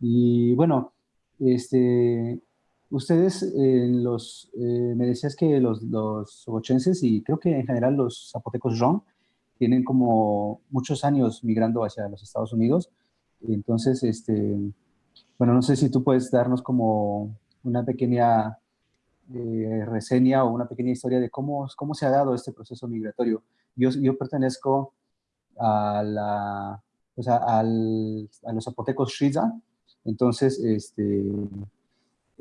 Y bueno, este, ustedes los, eh, me decías que los, los y creo que en general los zapotecos ron tienen como muchos años migrando hacia los Estados Unidos. Entonces, este, bueno, no sé si tú puedes darnos como una pequeña eh, reseña o una pequeña historia de cómo, cómo se ha dado este proceso migratorio. Yo, yo pertenezco a, la, pues a, los zapotecos Shiza, entonces, este,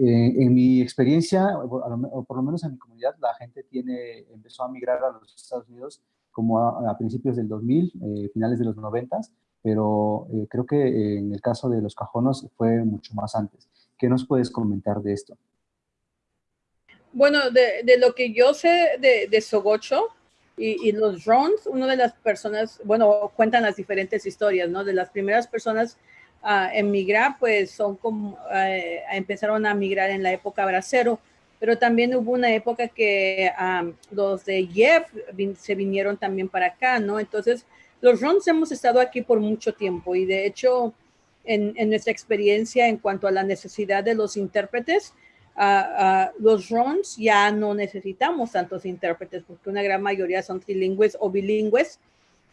eh, en mi experiencia, o por lo menos en mi comunidad, la gente tiene, empezó a migrar a los Estados Unidos como a, principios del 2000, eh, finales de los 90, pero eh, creo que en el caso de los cajonos fue mucho más antes. ¿Qué nos puedes comentar de esto? Bueno, de, de lo que yo sé de, de Sogocho y, y, los drones, una de las personas, bueno, cuentan las diferentes historias, ¿no? De las primeras personas a emigrar, pues son como, eh, empezaron a migrar en la época bracero, pero también hubo una época que los de Jeff se vinieron también para acá, ¿no? Entonces, los RONs hemos estado aquí por mucho tiempo y de hecho, en, nuestra experiencia en cuanto a la necesidad de los intérpretes, los RONs ya no necesitamos tantos intérpretes porque una gran mayoría son trilingües o bilingües,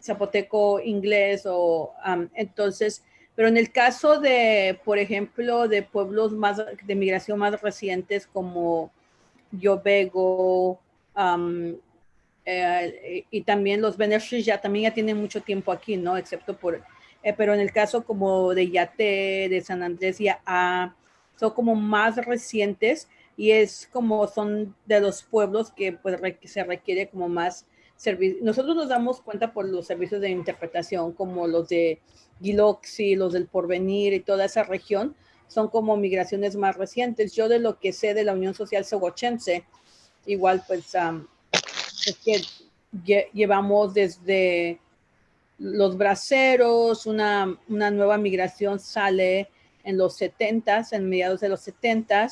zapoteco, inglés o entonces pero en el caso de, por ejemplo, de pueblos más de migración más recientes como Yobego eh, y también los Benefish ya también ya tienen mucho tiempo aquí, ¿no? Excepto por, eh, pero en el caso como de Yate, de San Andrés y A, son como más recientes y es como son de los pueblos que pues se requiere como más Nosotros nos damos cuenta por los servicios de interpretación como los de Giloxi, los del Porvenir y toda esa región, son como migraciones más recientes. Yo de lo que sé de la Unión Social Sogochense, igual pues es que llevamos desde los braceros, una, una, nueva migración sale en los 70 en mediados de los 70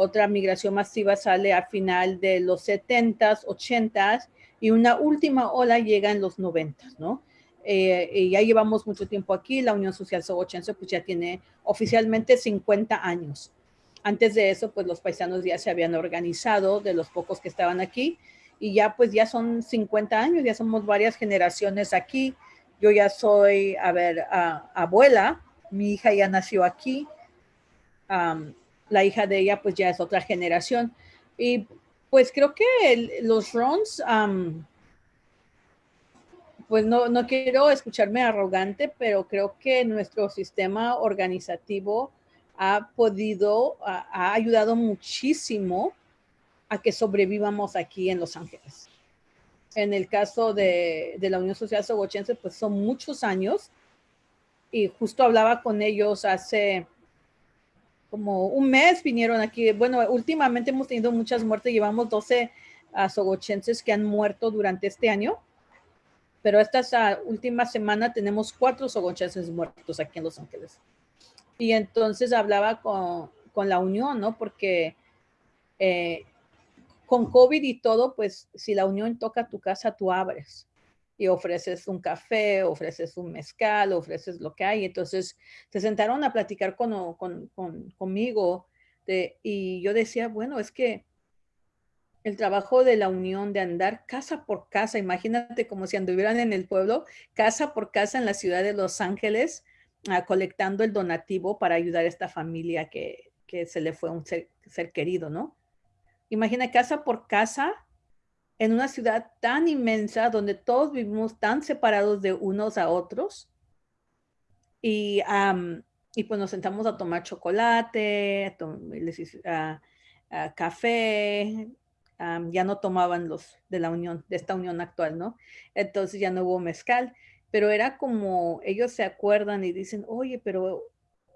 otra migración masiva sale a final de los 70s, 80s, y una última ola llega en los 90, ¿no? Eh, y ya llevamos mucho tiempo aquí, la Unión Social Sogochense pues ya tiene oficialmente 50 años. Antes de eso, pues los paisanos ya se habían organizado, de los pocos que estaban aquí, y ya pues ya son 50 años, ya somos varias generaciones aquí. Yo ya soy, a ver, abuela, mi hija ya nació aquí, la hija de ella pues ya es otra generación. Y pues creo que los Rons, pues no, no quiero escucharme arrogante, pero creo que nuestro sistema organizativo ha podido, ha, ayudado muchísimo a que sobrevivamos aquí en Los Ángeles. En el caso de, de la Unión Social Sogochense, pues son muchos años y justo hablaba con ellos hace como un mes vinieron aquí. Bueno, últimamente hemos tenido muchas muertes, llevamos 12 uh, sogochenses que han muerto durante este año pero esta última semana tenemos cuatro sogochenses muertos aquí en Los Ángeles. Y entonces hablaba con, con la unión, ¿no? Porque eh, con COVID y todo, pues si la unión toca tu casa, tú abres y ofreces un café, ofreces un mezcal, ofreces lo que hay. Entonces se sentaron a platicar con, con, con conmigo y yo decía, bueno, es que el trabajo de la unión de andar casa por casa, imagínate como si anduvieran en el pueblo, casa por casa en la ciudad de Los Ángeles, ah, colectando el donativo para ayudar a esta familia que, se le fue un ser, querido, ¿no? Imagina casa por casa en una ciudad tan inmensa donde todos vivimos tan separados de unos a otros y, y pues nos sentamos a tomar chocolate, a, café, ya no tomaban los de la unión, de esta unión actual, ¿no? Entonces ya no hubo mezcal, pero era como ellos se acuerdan y dicen, oye, pero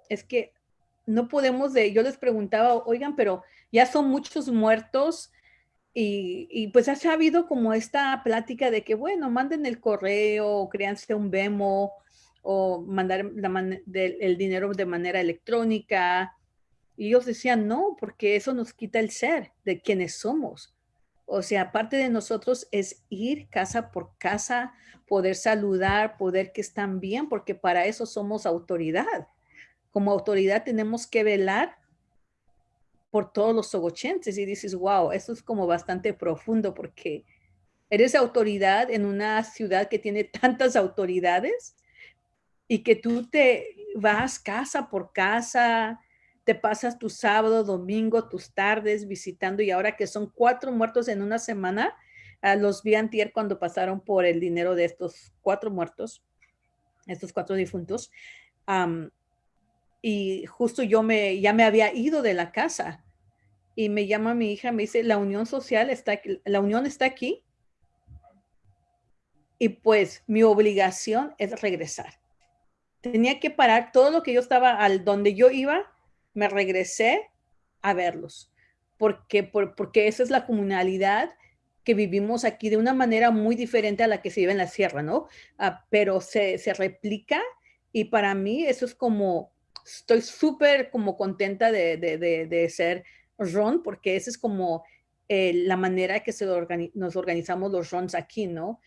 es que no podemos de, yo les preguntaba, oigan, pero ya son muchos muertos y, pues ha habido como esta plática de que, bueno, manden el correo, créanse un demo o mandar el dinero de manera electrónica, y ellos decían, no, porque eso nos quita el ser de quienes somos. O sea, parte de nosotros es ir casa por casa, poder saludar, poder que están bien, porque para eso somos autoridad. como autoridad tenemos que velar por todos los sogochenses y dices, wow, eso es como bastante profundo porque eres autoridad en una ciudad que tiene tantas autoridades y que tú te vas casa por casa, te pasas tu sábado, domingo, tus tardes visitando y ahora que son cuatro muertos en una semana, uh, los vi antier cuando pasaron por el dinero de estos cuatro muertos, estos cuatro difuntos. Um, y justo yo me, ya me había ido de la casa y me llama mi hija, me dice, la unión social está aquí, la unión está aquí. Y pues mi obligación es regresar. Tenía que parar todo lo que yo estaba al donde yo iba, me regresé a verlos, porque, por, porque esa es la comunalidad que vivimos aquí de una manera muy diferente a la que se vive en la sierra, ¿no? Ah, pero se, se, replica y para mí eso es como, estoy súper como contenta de, de, de, ser Ron, porque esa es como eh, la manera que se nos organizamos los Rons aquí, ¿no?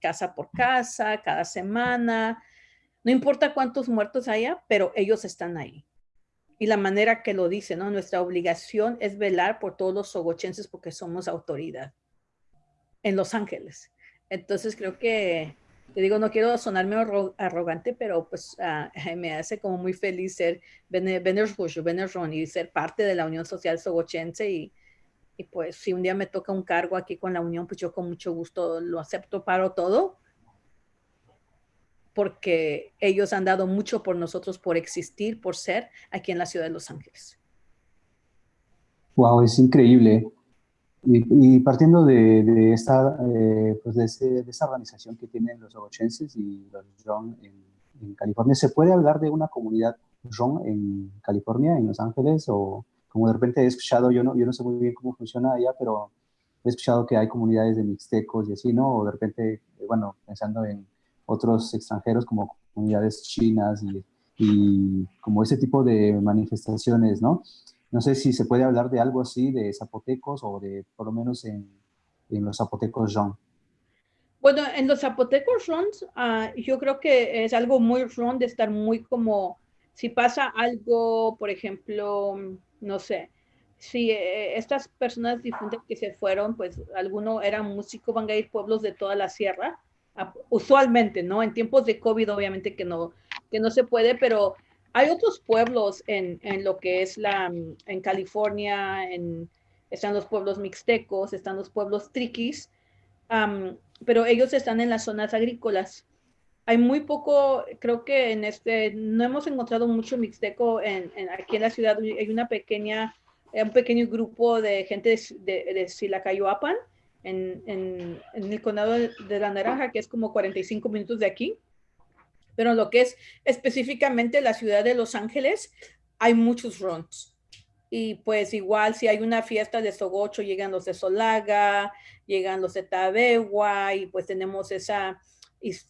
Casa por casa, cada semana, no importa cuántos muertos haya, pero ellos están ahí y la manera que lo dice, ¿no? Nuestra obligación es velar por todos los sogochenses porque somos autoridad en Los Ángeles. Entonces creo que, te digo, no quiero sonarme arrogante, pero pues uh, me hace como muy feliz ser Ron y ser parte de la Unión Social Sogochense y, y pues si un día me toca un cargo aquí con la Unión, pues yo con mucho gusto lo acepto, paro todo porque ellos han dado mucho por nosotros, por existir, por ser aquí en la ciudad de Los Ángeles. Wow, es increíble. Y, partiendo de, esta, eh, pues de, esa organización que tienen los ogochenses y los Ron en, California, ¿se puede hablar de una comunidad Ron en California, en Los Ángeles? O como de repente he escuchado, yo no, yo no sé muy bien cómo funciona allá, pero he escuchado que hay comunidades de mixtecos y así, ¿no? O de repente, eh, bueno, pensando en otros extranjeros como comunidades chinas y, como ese tipo de manifestaciones, ¿no? No sé si se puede hablar de algo así, de zapotecos o de, por lo menos en, en los zapotecos Ron. Bueno, en los zapotecos Ron, uh, yo creo que es algo muy Ron de estar muy como, si pasa algo, por ejemplo, no sé, si eh, estas personas difuntas que se fueron, pues alguno era músico, van a ir pueblos de toda la sierra, usualmente, ¿no? En tiempos de COVID, obviamente que no, que no se puede, pero hay otros pueblos en, en lo que es la, en California, en, están los pueblos mixtecos, están los pueblos triquis, pero ellos están en las zonas agrícolas. Hay muy poco, creo que en este, no hemos encontrado mucho mixteco en, aquí en la ciudad, hay una pequeña, un pequeño grupo de gente de, de, de Silacayoapan, en, en, el condado de la Naranja, que es como 45 minutos de aquí. Pero lo que es específicamente la ciudad de Los Ángeles, hay muchos runs. Y pues igual si hay una fiesta de Sogocho, llegan los de Solaga, llegan los de Tabegua y pues tenemos esa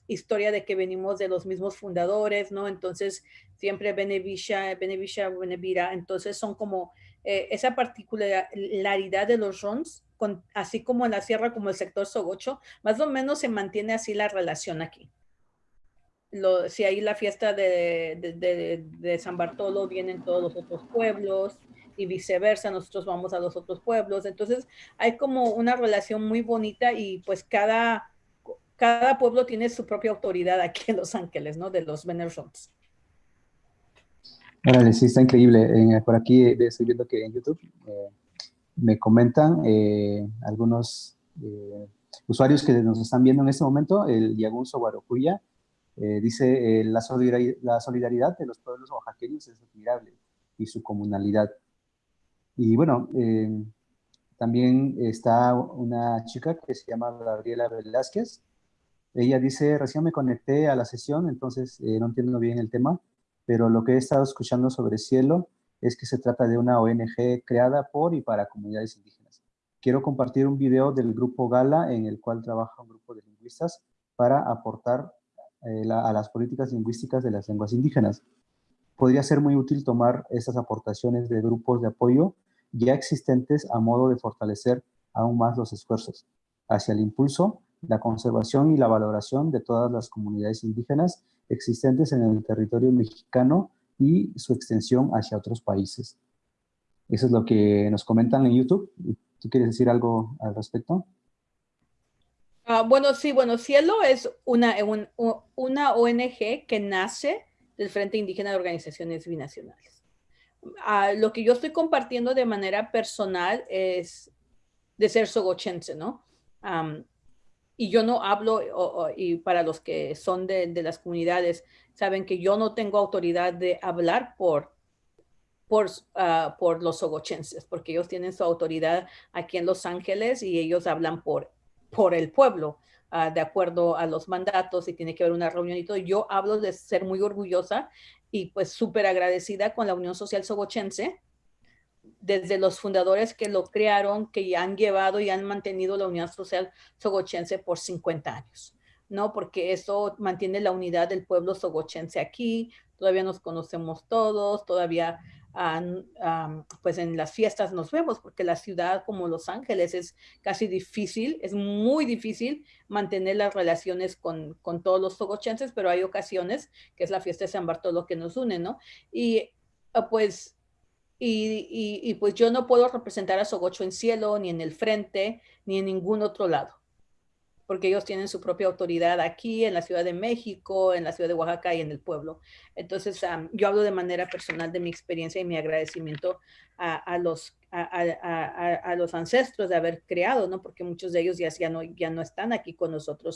historia de que venimos de los mismos fundadores, ¿no? Entonces siempre Benevisha, Benevisha, Benevira, entonces son como eh, esa particularidad de los runs así como en la sierra, como el sector Sogocho, más o menos se mantiene así la relación aquí. Lo, si hay la fiesta de, de, San Bartolo, vienen todos los otros pueblos y viceversa, nosotros vamos a los otros pueblos. Entonces hay como una relación muy bonita y pues cada, cada pueblo tiene su propia autoridad aquí en Los Ángeles, ¿no? De los Venersons. sí, está increíble. por aquí eh, estoy viendo que en YouTube eh, me comentan eh, algunos eh, usuarios que nos están viendo en este momento, el Yagunso Guarocuya, eh, dice, la, solidaridad, la solidaridad de los pueblos oaxaqueños es admirable y su comunalidad. Y bueno, también está una chica que se llama Gabriela Velázquez. Ella dice, recién me conecté a la sesión, entonces no entiendo bien el tema, pero lo que he estado escuchando sobre cielo es que se trata de una ONG creada por y para comunidades indígenas. Quiero compartir un video del grupo Gala en el cual trabaja un grupo de lingüistas para aportar eh, a las políticas lingüísticas de las lenguas indígenas. Podría ser muy útil tomar estas aportaciones de grupos de apoyo ya existentes a modo de fortalecer aún más los esfuerzos hacia el impulso, la conservación y la valoración de todas las comunidades indígenas existentes en el territorio mexicano y su extensión hacia otros países. Eso es lo que nos comentan en YouTube. ¿Tú quieres decir algo al respecto? Ah, bueno, sí, bueno, Cielo es una, una ONG que nace del Frente Indígena de Organizaciones Binacionales. Ah, lo que yo estoy compartiendo de manera personal es de ser sogochense, ¿no? y yo no hablo, y para los que son de, de, las comunidades, saben que yo no tengo autoridad de hablar por, por, ah, por los sogochenses, porque ellos tienen su autoridad aquí en Los Ángeles y ellos hablan por, por el pueblo. Ah, de acuerdo a los mandatos y tiene que haber una reunión y todo. Yo hablo de ser muy orgullosa y pues súper agradecida con la Unión Social Sogochense, desde los fundadores que lo crearon, que han llevado y han mantenido la Unión Social Sogochense por 50 años, ¿no? Porque eso mantiene la unidad del pueblo sogochense aquí, todavía nos conocemos todos, todavía pues en las fiestas nos vemos, porque la ciudad como Los Ángeles es casi difícil, es muy difícil mantener las relaciones con, con todos los sogochenses, pero hay ocasiones, que es la fiesta de San Bartolo que nos une, ¿no? Y ah, pues, y, y, pues yo no puedo representar a Sogocho en cielo, ni en el frente, ni en ningún otro lado porque ellos tienen su propia autoridad aquí en la Ciudad de México, en la Ciudad de Oaxaca y en el pueblo. Entonces, yo hablo de manera personal de mi experiencia y mi agradecimiento a, los, a, los ancestros de haber creado, ¿no? Porque muchos de ellos ya, ya, no, ya no están aquí con nosotros